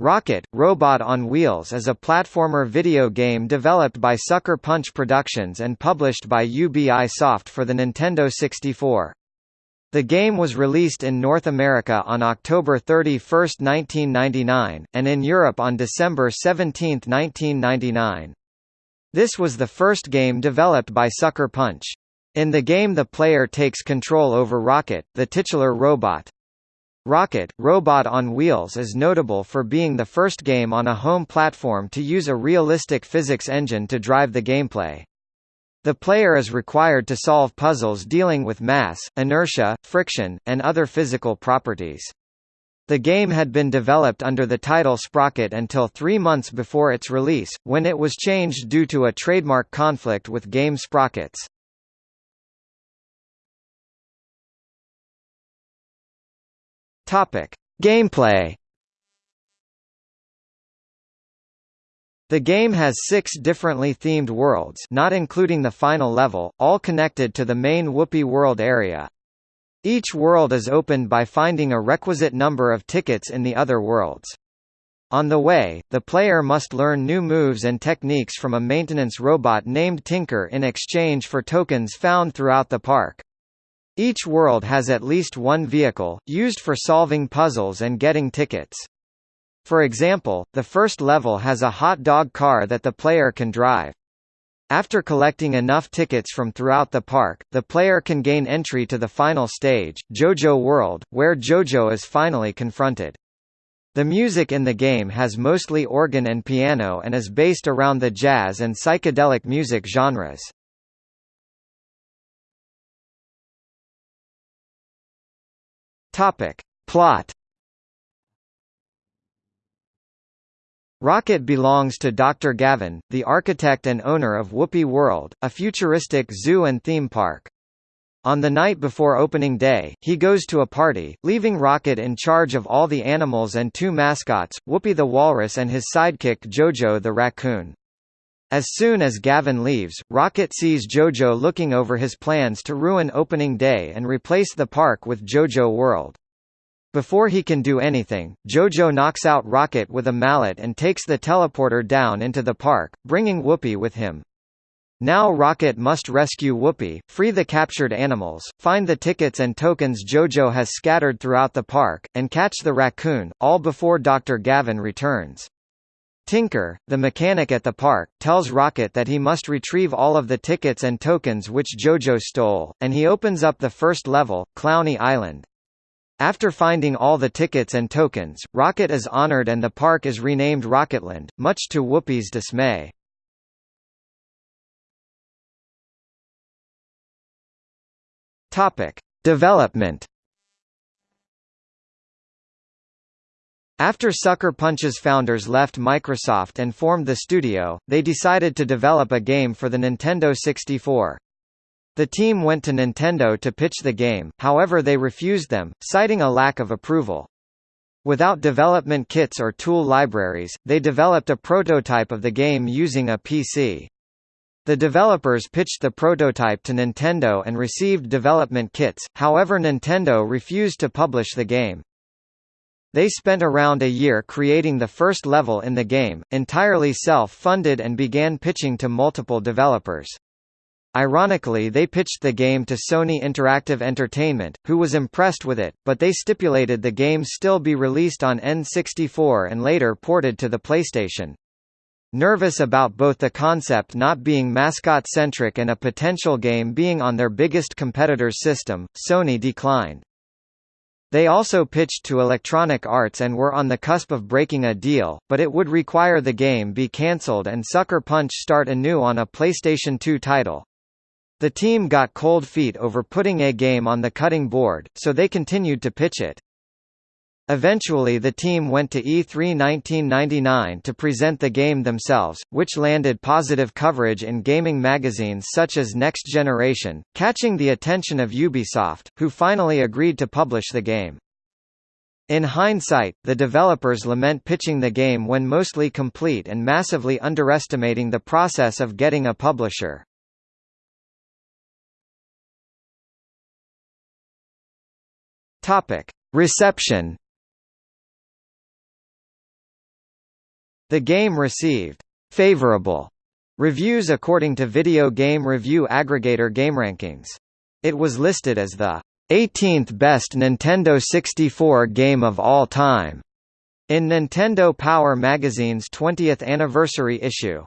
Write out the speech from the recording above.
Rocket, Robot on Wheels is a platformer video game developed by Sucker Punch Productions and published by UBI Soft for the Nintendo 64. The game was released in North America on October 31, 1999, and in Europe on December 17, 1999. This was the first game developed by Sucker Punch. In the game the player takes control over Rocket, the titular robot. Rocket, Robot on Wheels is notable for being the first game on a home platform to use a realistic physics engine to drive the gameplay. The player is required to solve puzzles dealing with mass, inertia, friction, and other physical properties. The game had been developed under the title Sprocket until three months before its release, when it was changed due to a trademark conflict with Game Sprockets. Topic: Gameplay. The game has six differently themed worlds not including the final level, all connected to the main Whoopie World area. Each world is opened by finding a requisite number of tickets in the other worlds. On the way, the player must learn new moves and techniques from a maintenance robot named Tinker in exchange for tokens found throughout the park. Each world has at least one vehicle, used for solving puzzles and getting tickets. For example, the first level has a hot dog car that the player can drive. After collecting enough tickets from throughout the park, the player can gain entry to the final stage, JoJo World, where JoJo is finally confronted. The music in the game has mostly organ and piano and is based around the jazz and psychedelic music genres. Topic. Plot Rocket belongs to Dr. Gavin, the architect and owner of Whoopie World, a futuristic zoo and theme park. On the night before opening day, he goes to a party, leaving Rocket in charge of all the animals and two mascots, Whoopie the walrus and his sidekick Jojo the raccoon. As soon as Gavin leaves, Rocket sees Jojo looking over his plans to ruin opening day and replace the park with Jojo World. Before he can do anything, Jojo knocks out Rocket with a mallet and takes the teleporter down into the park, bringing Whoopie with him. Now Rocket must rescue Whoopie, free the captured animals, find the tickets and tokens Jojo has scattered throughout the park, and catch the raccoon, all before Dr. Gavin returns. Tinker, the mechanic at the park, tells Rocket that he must retrieve all of the tickets and tokens which Jojo stole, and he opens up the first level, Clowny Island. After finding all the tickets and tokens, Rocket is honored and the park is renamed Rocketland, much to Whoopie's dismay. Topic: Development After Sucker Punch's founders left Microsoft and formed the studio, they decided to develop a game for the Nintendo 64. The team went to Nintendo to pitch the game, however they refused them, citing a lack of approval. Without development kits or tool libraries, they developed a prototype of the game using a PC. The developers pitched the prototype to Nintendo and received development kits, however Nintendo refused to publish the game. They spent around a year creating the first level in the game, entirely self-funded and began pitching to multiple developers. Ironically they pitched the game to Sony Interactive Entertainment, who was impressed with it, but they stipulated the game still be released on N64 and later ported to the PlayStation. Nervous about both the concept not being mascot-centric and a potential game being on their biggest competitor's system, Sony declined. They also pitched to Electronic Arts and were on the cusp of breaking a deal, but it would require the game be cancelled and Sucker Punch start anew on a PlayStation 2 title. The team got cold feet over putting a game on the cutting board, so they continued to pitch it. Eventually the team went to E3 1999 to present the game themselves, which landed positive coverage in gaming magazines such as Next Generation, catching the attention of Ubisoft, who finally agreed to publish the game. In hindsight, the developers lament pitching the game when mostly complete and massively underestimating the process of getting a publisher. Reception The game received favorable reviews according to video game review aggregator GameRankings. It was listed as the 18th best Nintendo 64 game of all time in Nintendo Power magazine's 20th anniversary issue.